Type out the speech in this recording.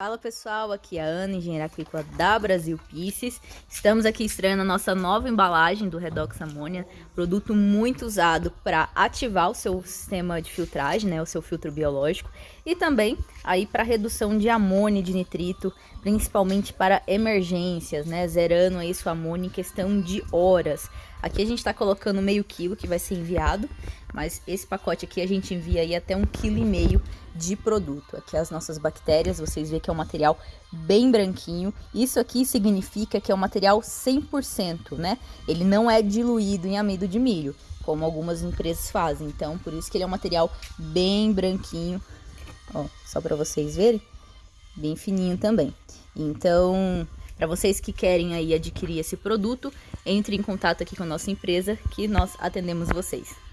Fala pessoal, aqui é a Ana, engenheira agrícola da Brasil Pieces. Estamos aqui estreando a nossa nova embalagem do Redox Amônia, produto muito usado para ativar o seu sistema de filtragem, né, o seu filtro biológico, e também aí para redução de amônia e de nitrito, principalmente para emergências, né, zerando aí sua amônia em questão de horas. Aqui a gente está colocando meio quilo que vai ser enviado, mas esse pacote aqui a gente envia aí até um quilo e meio de produto. Aqui as nossas bactérias, vocês veem que é um material bem branquinho. Isso aqui significa que é um material 100%, né? Ele não é diluído em amido de milho, como algumas empresas fazem. Então, por isso que ele é um material bem branquinho. Ó, só para vocês verem, bem fininho também. Então, para vocês que querem aí adquirir esse produto, entre em contato aqui com a nossa empresa que nós atendemos vocês.